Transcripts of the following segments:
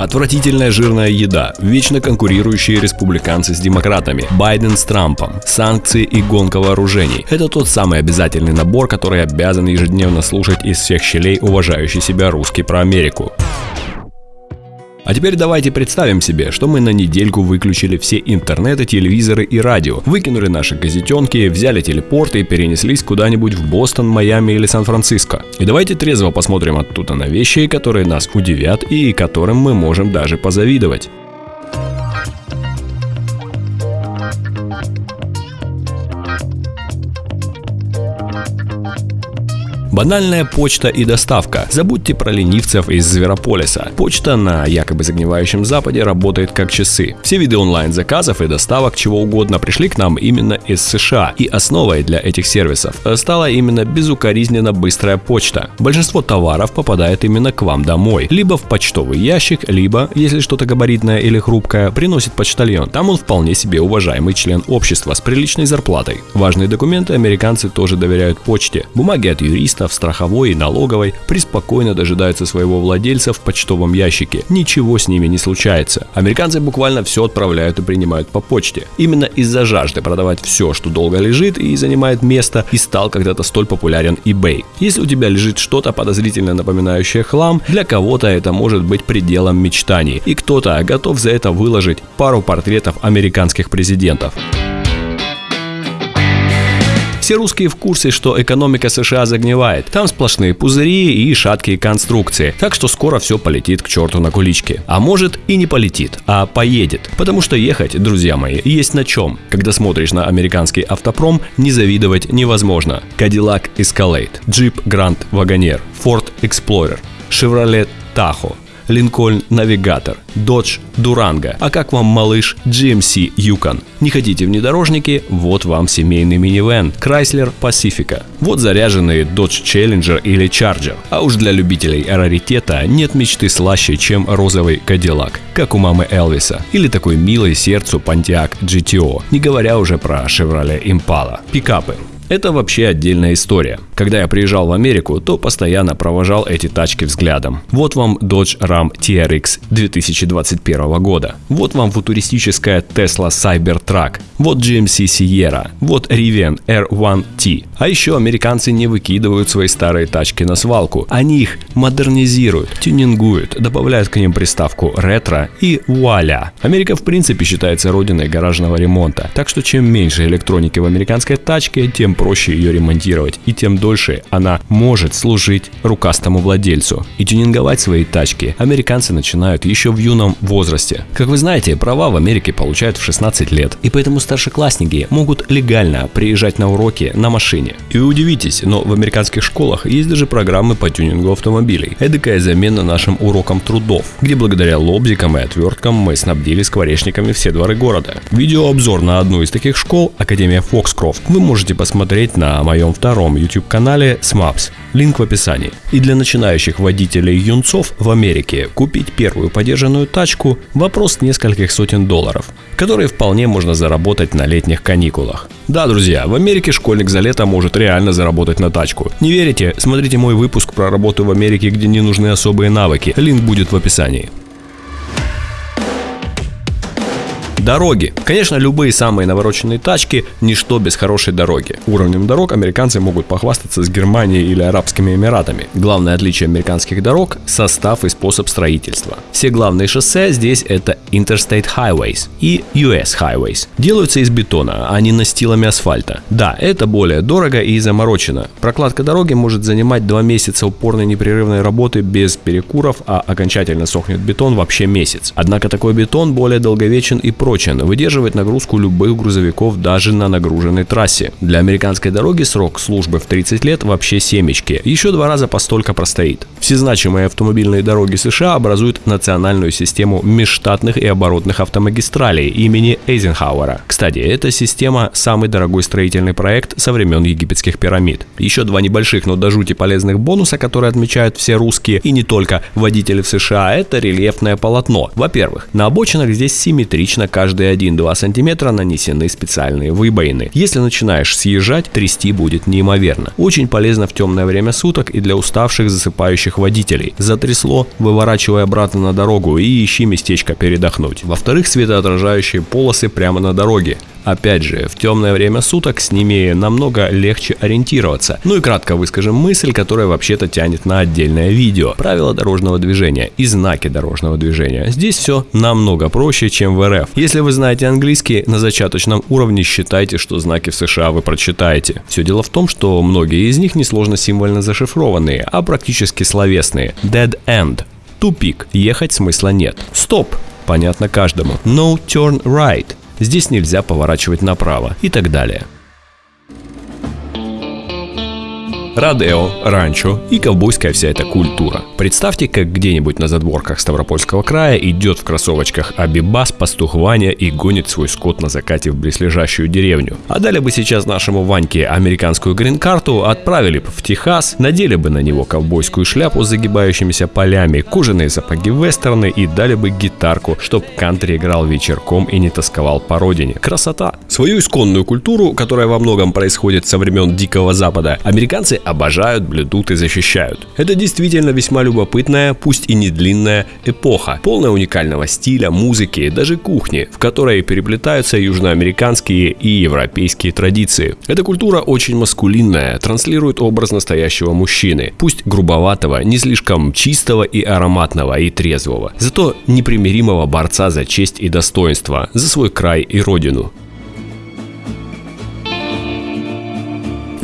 Отвратительная жирная еда, вечно конкурирующие республиканцы с демократами, Байден с Трампом, санкции и гонка вооружений. Это тот самый обязательный набор, который обязан ежедневно слушать из всех щелей уважающий себя русский про Америку. А теперь давайте представим себе, что мы на недельку выключили все интернеты, телевизоры и радио, выкинули наши газетенки, взяли телепорты и перенеслись куда-нибудь в Бостон, Майами или Сан-Франциско. И давайте трезво посмотрим оттуда на вещи, которые нас удивят и которым мы можем даже позавидовать. Банальная почта и доставка. Забудьте про ленивцев из Зверополиса. Почта на якобы загнивающем Западе работает как часы. Все виды онлайн-заказов и доставок чего угодно пришли к нам именно из США. И основой для этих сервисов стала именно безукоризненно быстрая почта. Большинство товаров попадает именно к вам домой. Либо в почтовый ящик, либо, если что-то габаритное или хрупкое, приносит почтальон. Там он вполне себе уважаемый член общества с приличной зарплатой. Важные документы американцы тоже доверяют почте. Бумаги от юриста в страховой и налоговой преспокойно дожидаются своего владельца в почтовом ящике. Ничего с ними не случается. Американцы буквально все отправляют и принимают по почте. Именно из-за жажды продавать все, что долго лежит и занимает место, и стал когда-то столь популярен eBay. Если у тебя лежит что-то подозрительно напоминающее хлам, для кого-то это может быть пределом мечтаний, и кто-то готов за это выложить пару портретов американских президентов. Все русские в курсе, что экономика США загнивает. Там сплошные пузыри и шаткие конструкции. Так что скоро все полетит к черту на куличке. А может и не полетит, а поедет. Потому что ехать, друзья мои, есть на чем. Когда смотришь на американский автопром, не завидовать невозможно. Cadillac Escalade, Jeep Grand Wagoneer, Ford Explorer, Chevrolet Tahoe, Lincoln Navigator, Dodge Durango. А как вам малыш GMC Yukon? Не хотите внедорожники? Вот вам семейный минивэн Chrysler Pacifica. Вот заряженные Dodge Challenger или Charger. А уж для любителей раритета нет мечты слаще, чем розовый Cadillac, как у мамы Элвиса. Или такой милый сердцу Pontiac GTO, не говоря уже про Chevrolet Impala. Пикапы. Это вообще отдельная история. Когда я приезжал в Америку, то постоянно провожал эти тачки взглядом. Вот вам Dodge Ram TRX 2021 года. Вот вам футуристическая Tesla Cybertruck. Вот GMC Sierra. Вот Rivian R1T. А еще американцы не выкидывают свои старые тачки на свалку. Они их модернизируют, тюнингуют, добавляют к ним приставку ретро и вуаля. Америка в принципе считается родиной гаражного ремонта. Так что чем меньше электроники в американской тачке, тем проще ее ремонтировать и тем дольше она может служить рукастому владельцу. И тюнинговать свои тачки американцы начинают еще в юном возрасте. Как вы знаете, права в Америке получают в 16 лет, и поэтому старшеклассники могут легально приезжать на уроки на машине. И удивитесь, но в американских школах есть даже программы по тюнингу автомобилей. Эдакая замена нашим урокам трудов, где благодаря лобзикам и отверткам мы снабдили скворечниками все дворы города. Видеообзор на одну из таких школ, Академия Foxcroft, вы можете посмотреть на моем втором YouTube канале SMAPS, линк в описании. И для начинающих водителей юнцов в Америке купить первую подержанную тачку – вопрос нескольких сотен долларов, которые вполне можно заработать на летних каникулах. Да, друзья, в Америке школьник за лето может реально заработать на тачку. Не верите? Смотрите мой выпуск про работу в Америке, где не нужны особые навыки. Линк будет в описании. Дороги. Конечно, любые самые навороченные тачки – ничто без хорошей дороги. Уровнем дорог американцы могут похвастаться с Германией или Арабскими Эмиратами. Главное отличие американских дорог – состав и способ строительства. Все главные шоссе здесь – это Interstate Highways и US Highways. Делаются из бетона, а не настилами асфальта. Да, это более дорого и заморочено. Прокладка дороги может занимать 2 месяца упорной непрерывной работы без перекуров, а окончательно сохнет бетон вообще месяц. Однако такой бетон более долговечен и прочен прочен, выдерживает нагрузку любых грузовиков даже на нагруженной трассе. Для американской дороги срок службы в 30 лет вообще семечки, еще два раза постолько простоит. Все значимые автомобильные дороги США образуют национальную систему межштатных и оборотных автомагистралей имени Эйзенхауэра. Кстати, эта система – самый дорогой строительный проект со времен египетских пирамид. Еще два небольших, но до жути полезных бонуса, которые отмечают все русские и не только водители в США – это рельефное полотно. Во-первых, на обочинах здесь симметрично каждые 1-2 сантиметра нанесены специальные выбоины. Если начинаешь съезжать, трясти будет неимоверно. Очень полезно в темное время суток и для уставших засыпающих водителей. Затрясло, выворачивай обратно на дорогу и ищи местечко передохнуть. Во-вторых, светоотражающие полосы прямо на дороге. Опять же, в темное время суток с ними намного легче ориентироваться. Ну и кратко выскажем мысль, которая вообще-то тянет на отдельное видео. Правила дорожного движения и знаки дорожного движения. Здесь все намного проще, чем в РФ. Если вы знаете английский на зачаточном уровне, считайте, что знаки в США вы прочитаете. Все дело в том, что многие из них несложно символьно зашифрованные, а практически словесные. Dead end. Тупик. Ехать смысла нет. Стоп. Понятно каждому. No turn right здесь нельзя поворачивать направо и так далее. Родео, ранчо и ковбойская вся эта культура. Представьте, как где-нибудь на задворках Ставропольского края идет в кроссовочках Абибас, пастух Ваня и гонит свой скот на закате в близлежащую деревню. А дали бы сейчас нашему Ваньке американскую грин-карту, отправили бы в Техас, надели бы на него ковбойскую шляпу с загибающимися полями, кожаные сапоги вестерны и дали бы гитарку, чтоб кантри играл вечерком и не тосковал по родине. Красота! Свою исконную культуру, которая во многом происходит со времен Дикого Запада, американцы обожают, блюдут и защищают. Это действительно весьма любопытная, пусть и не длинная эпоха, полная уникального стиля, музыки, даже кухни, в которой переплетаются южноамериканские и европейские традиции. Эта культура очень маскулинная, транслирует образ настоящего мужчины, пусть грубоватого, не слишком чистого и ароматного и трезвого, зато непримиримого борца за честь и достоинство, за свой край и родину.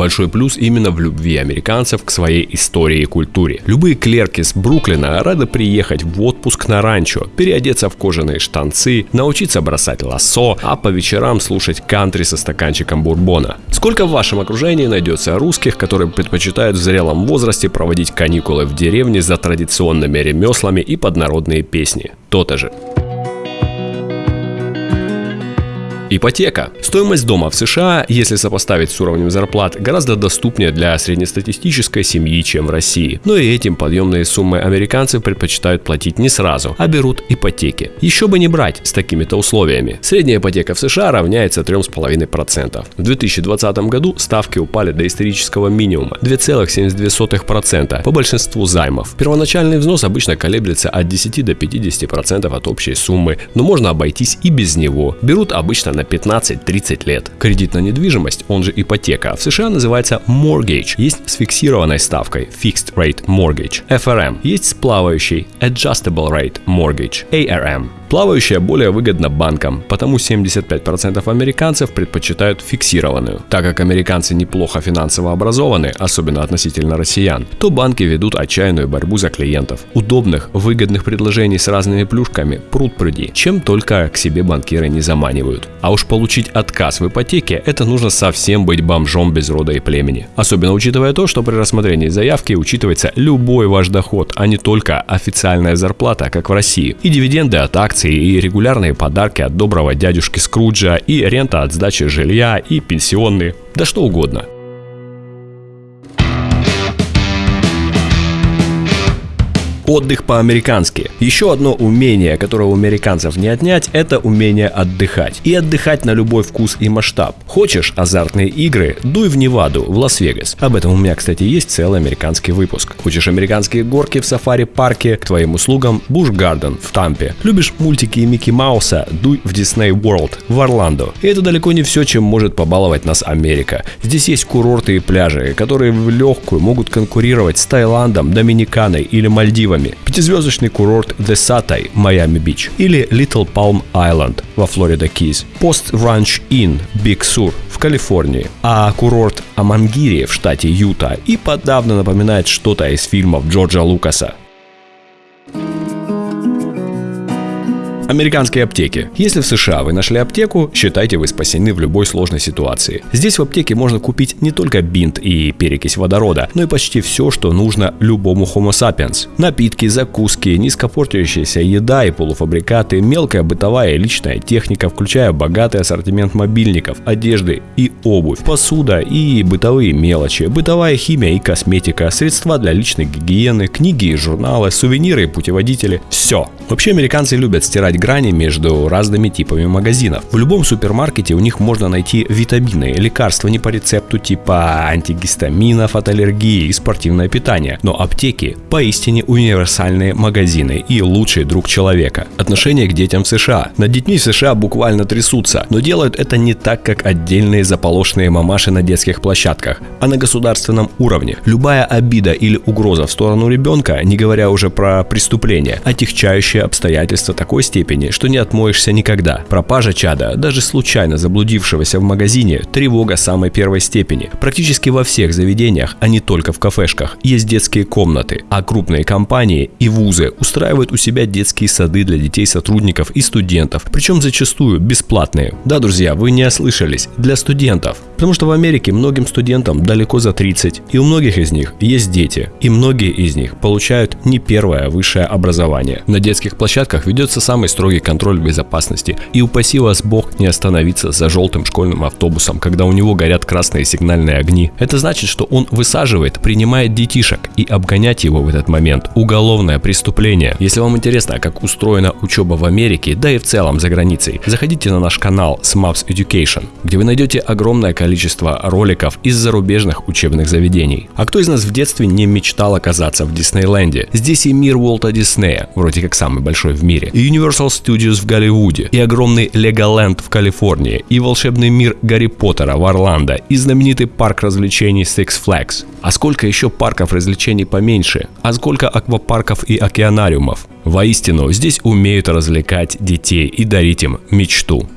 Большой плюс именно в любви американцев к своей истории и культуре. Любые клерки с Бруклина рады приехать в отпуск на ранчо, переодеться в кожаные штанцы, научиться бросать лассо, а по вечерам слушать кантри со стаканчиком бурбона. Сколько в вашем окружении найдется русских, которые предпочитают в зрелом возрасте проводить каникулы в деревне за традиционными ремеслами и поднародные песни? То-то же. Ипотека. Стоимость дома в США, если сопоставить с уровнем зарплат, гораздо доступнее для среднестатистической семьи, чем в России. Но и этим подъемные суммы американцы предпочитают платить не сразу, а берут ипотеки. Еще бы не брать с такими-то условиями. Средняя ипотека в США равняется 3,5%. В 2020 году ставки упали до исторического минимума 2,72% по большинству займов. Первоначальный взнос обычно колеблется от 10 до 50% от общей суммы, но можно обойтись и без него. Берут обычно на 15-30 лет. Кредит на недвижимость, он же ипотека, в США называется mortgage, есть с фиксированной ставкой Fixed Rate Mortgage, FRM, есть с плавающей Adjustable Rate Mortgage, ARM. Плавающая более выгодна банкам, потому 75% американцев предпочитают фиксированную. Так как американцы неплохо финансово образованы, особенно относительно россиян, то банки ведут отчаянную борьбу за клиентов. Удобных, выгодных предложений с разными плюшками пруд пруди, чем только к себе банкиры не заманивают. А уж получить отказ в ипотеке – это нужно совсем быть бомжом без рода и племени. Особенно учитывая то, что при рассмотрении заявки учитывается любой ваш доход, а не только официальная зарплата, как в России, и дивиденды от акций акции и регулярные подарки от доброго дядюшки Скруджа, и рента от сдачи жилья, и пенсионные, да что угодно – Отдых по-американски. Еще одно умение, которое у американцев не отнять, это умение отдыхать. И отдыхать на любой вкус и масштаб. Хочешь азартные игры? Дуй в Неваду, в Лас-Вегас. Об этом у меня, кстати, есть целый американский выпуск. Хочешь американские горки в сафари-парке? К твоим услугам Busch Garden в Тампе. Любишь мультики и Микки Мауса? Дуй в Disney World в Орландо. И это далеко не все, чем может побаловать нас Америка. Здесь есть курорты и пляжи, которые в легкую могут конкурировать с Таиландом, Доминиканой или Мальдивами Мальдивами, пятизвездочный курорт The Setai, Майами-Бич, или Little Palm Island во Florida Keys, Post Ranch Inn, Big Sur в Калифорнии, а курорт Amangiri в штате Юта. И подавно напоминает что-то из фильмов Джорджа Лукаса. Американские аптеки. Если в США вы нашли аптеку, считайте вы спасены в любой сложной ситуации. Здесь в аптеке можно купить не только бинт и перекись водорода, но и почти все, что нужно любому Homo sapiens. Напитки, закуски, низкопортящаяся еда и полуфабрикаты, мелкая бытовая и личная техника, включая богатый ассортимент мобильников, одежды и обувь, посуда и бытовые мелочи, бытовая химия и косметика, средства для личной гигиены, книги и журналы, сувениры и путеводители. Все. Вообще американцы любят стирать грани между разными типами магазинов. В любом супермаркете у них можно найти витамины, лекарства не по рецепту типа антигистаминов от аллергии и спортивное питание. Но аптеки поистине универсальные магазины и лучший друг человека. Отношение к детям в США. Над детьми в США буквально трясутся, но делают это не так, как отдельные заполошенные мамаши на детских площадках, а на государственном уровне. Любая обида или угроза в сторону ребенка, не говоря уже про преступление, отягчающие обстоятельства такой степени, что не отмоешься никогда. Пропажа чада, даже случайно заблудившегося в магазине, тревога самой первой степени. Практически во всех заведениях, а не только в кафешках, есть детские комнаты, а крупные компании и вузы устраивают у себя детские сады для детей сотрудников и студентов, причем зачастую бесплатные. Да, друзья, вы не ослышались, для студентов. Потому что в Америке многим студентам далеко за 30, и у многих из них есть дети, и многие из них получают не первое высшее образование. На детских площадках ведется самый контроль безопасности, и упаси вас бог не остановиться за желтым школьным автобусом, когда у него горят красные сигнальные огни. Это значит, что он высаживает, принимает детишек, и обгонять его в этот момент – уголовное преступление. Если вам интересно, как устроена учеба в Америке, да и в целом за границей, заходите на наш канал SMAPS Education, где вы найдете огромное количество роликов из зарубежных учебных заведений. А кто из нас в детстве не мечтал оказаться в Диснейленде? Здесь и мир Уолта Диснея, вроде как самый большой в мире, и Universal Studios в Голливуде, и огромный Леголенд в Калифорнии, и волшебный мир Гарри Поттера в Орландо, и знаменитый парк развлечений Six Flags. А сколько еще парков развлечений поменьше? А сколько аквапарков и океанариумов? Воистину, здесь умеют развлекать детей и дарить им мечту.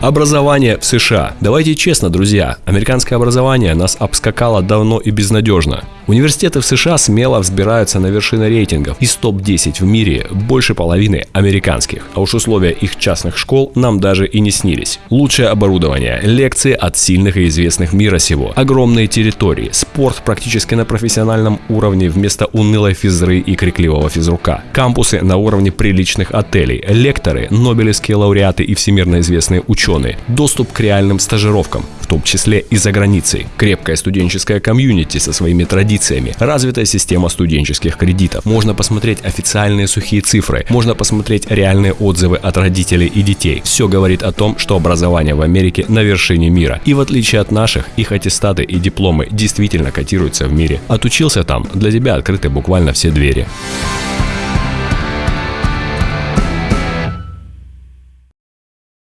Образование в США. Давайте честно, друзья, американское образование нас обскакало давно и безнадежно. Университеты в США смело взбираются на вершины рейтингов. Из топ-10 в мире больше половины американских. А уж условия их частных школ нам даже и не снились. Лучшее оборудование, лекции от сильных и известных мира сего, огромные территории, спорт практически на профессиональном уровне вместо унылой физры и крикливого физрука, кампусы на уровне приличных отелей, лекторы, нобелевские лауреаты и всемирно известные ученые, доступ к реальным стажировкам, в том числе и за границей, крепкая студенческая комьюнити со своими традициями, развитая система студенческих кредитов. Можно посмотреть официальные сухие цифры, можно посмотреть реальные отзывы от родителей и детей. Все говорит о том, что образование в Америке на вершине мира. И в отличие от наших, их аттестаты и дипломы действительно котируются в мире. Отучился там, для тебя открыты буквально все двери.